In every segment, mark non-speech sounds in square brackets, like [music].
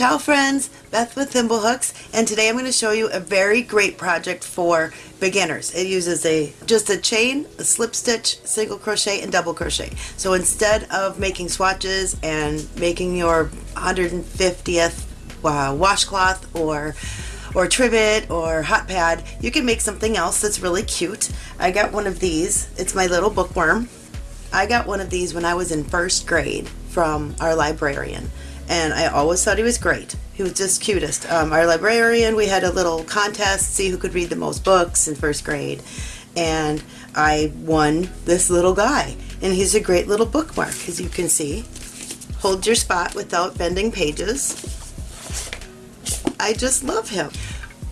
Ciao friends, Beth with Thimblehooks and today I'm going to show you a very great project for beginners. It uses a just a chain, a slip stitch, single crochet and double crochet. So instead of making swatches and making your 150th uh, washcloth or or trivet or hot pad, you can make something else that's really cute. I got one of these. It's my little bookworm. I got one of these when I was in first grade from our librarian and I always thought he was great. He was just cutest. Um, our librarian, we had a little contest, see who could read the most books in first grade, and I won this little guy. And he's a great little bookmark, as you can see. Hold your spot without bending pages. I just love him.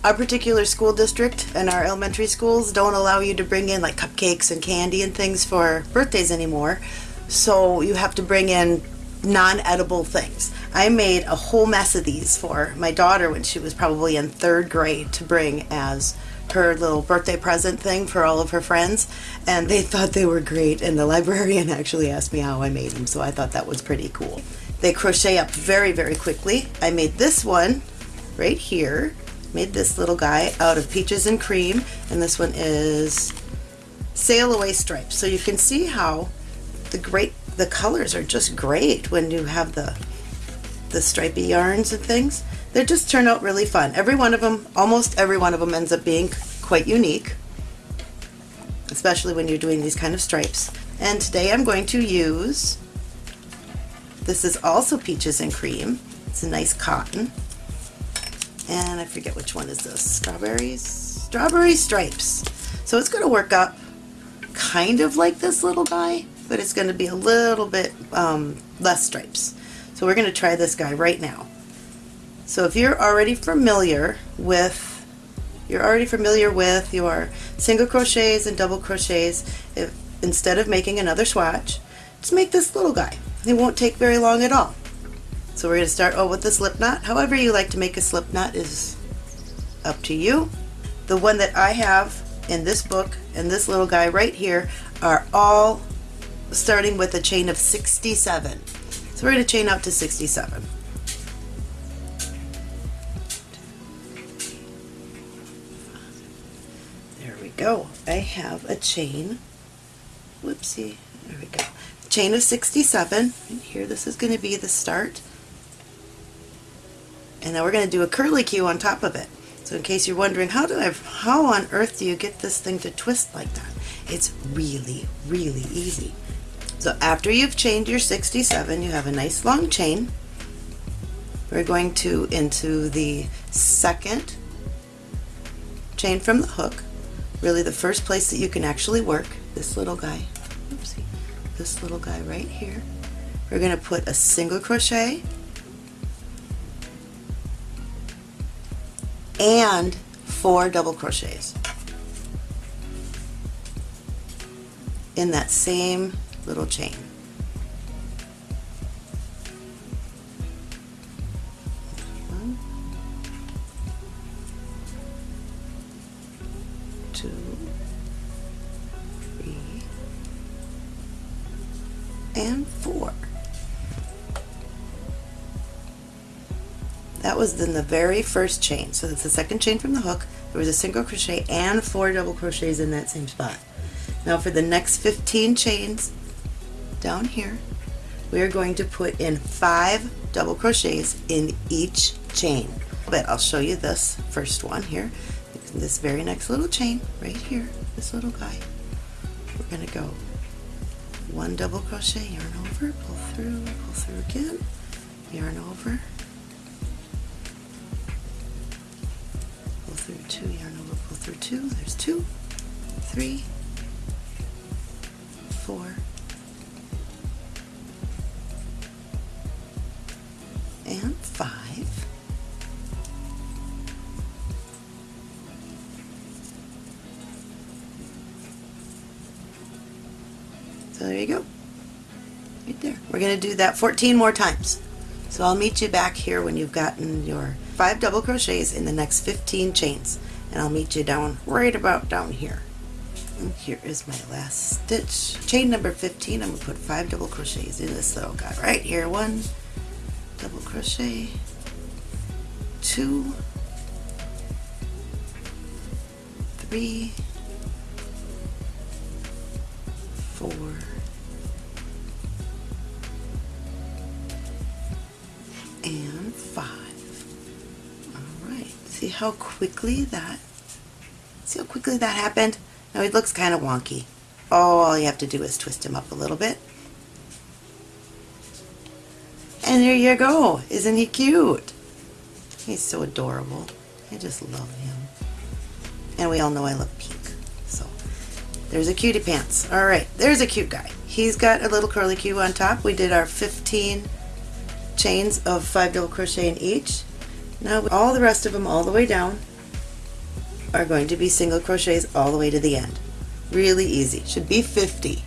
Our particular school district and our elementary schools don't allow you to bring in like cupcakes and candy and things for birthdays anymore. So you have to bring in non-edible things. I made a whole mess of these for my daughter when she was probably in third grade to bring as her little birthday present thing for all of her friends. And they thought they were great. And the librarian [laughs] actually asked me how I made them. So I thought that was pretty cool. They crochet up very very quickly. I made this one right here. Made this little guy out of peaches and cream. And this one is sail away stripes. So you can see how the great the colors are just great when you have the the stripy yarns and things. They just turn out really fun. Every one of them, almost every one of them ends up being quite unique, especially when you're doing these kind of stripes. And today I'm going to use, this is also peaches and cream. It's a nice cotton. And I forget which one is this, strawberries? Strawberry stripes. So it's going to work up kind of like this little guy, but it's going to be a little bit um, less stripes. So we're going to try this guy right now. So if you're already familiar with you're already familiar with your single crochets and double crochets, if instead of making another swatch, just make this little guy. It won't take very long at all. So we're going to start oh, with the slip knot. However you like to make a slip knot is up to you. The one that I have in this book and this little guy right here are all starting with a chain of 67. So we're going to chain up to 67. There we go. I have a chain. Whoopsie. There we go. Chain of 67. And here this is going to be the start. And then we're going to do a curlicue on top of it. So in case you're wondering, how do I, how on earth do you get this thing to twist like that? It's really, really easy. So after you've chained your 67, you have a nice long chain. We're going to into the second chain from the hook, really the first place that you can actually work, this little guy, oopsie, this little guy right here. We're going to put a single crochet and four double crochets in that same little chain. Two, three, and four. That was then the very first chain. So that's the second chain from the hook. There was a single crochet and four double crochets in that same spot. Now for the next 15 chains, down here, we are going to put in five double crochets in each chain. But I'll show you this first one here. This very next little chain right here, this little guy. We're going to go one double crochet, yarn over, pull through, pull through again, yarn over, pull through two, yarn over, pull through two, there's two, three, four, 5. So there you go. Right there. We're going to do that 14 more times. So I'll meet you back here when you've gotten your 5 double crochets in the next 15 chains. And I'll meet you down right about down here. And here is my last stitch. Chain number 15, I'm going to put 5 double crochets in this little guy right here. One, double crochet two, three, four, and five. All right, see how quickly that, see how quickly that happened? Now it looks kind of wonky. All you have to do is twist him up a little bit. And there you go. Isn't he cute? He's so adorable. I just love him. And we all know I love pink. So there's a cutie pants. All right, there's a cute guy. He's got a little curly cue on top. We did our 15 chains of five double crochet in each. Now all the rest of them all the way down are going to be single crochets all the way to the end. Really easy. Should be 50.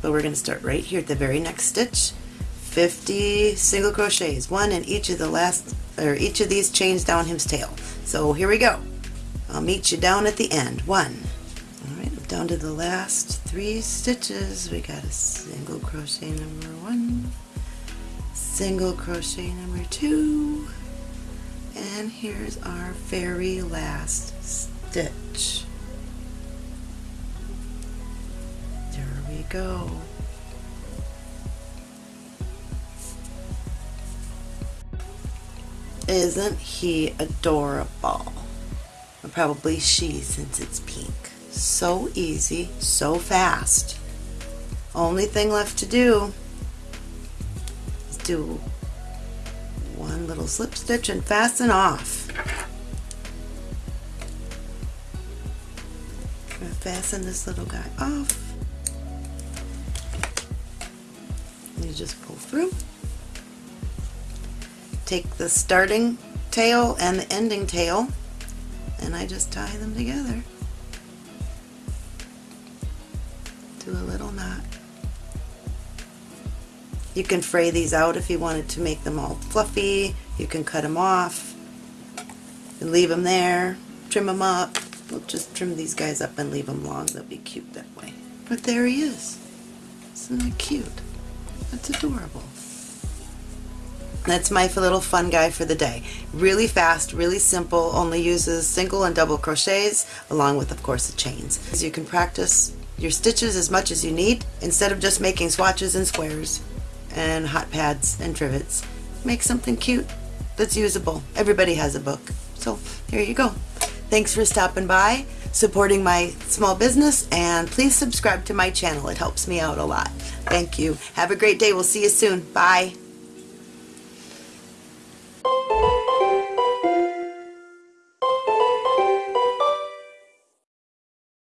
But we're going to start right here at the very next stitch 50 single crochets, one in each of the last, or each of these chains down his tail. So here we go. I'll meet you down at the end. One. Alright, down to the last three stitches. We got a single crochet number one, single crochet number two, and here's our very last stitch. There we go. Isn't he adorable? Or probably she since it's pink. So easy, so fast. Only thing left to do is do one little slip stitch and fasten off. Fasten this little guy off. You just pull through take the starting tail and the ending tail and I just tie them together. Do a little knot. You can fray these out if you wanted to make them all fluffy. You can cut them off and leave them there. Trim them up. We'll just trim these guys up and leave them long. They'll be cute that way. But there he is. Isn't that cute? That's adorable. That's my little fun guy for the day. Really fast, really simple, only uses single and double crochets along with of course the chains. You can practice your stitches as much as you need instead of just making swatches and squares and hot pads and trivets. Make something cute that's usable. Everybody has a book. So here you go. Thanks for stopping by, supporting my small business, and please subscribe to my channel. It helps me out a lot. Thank you. Have a great day. We'll see you soon. Bye.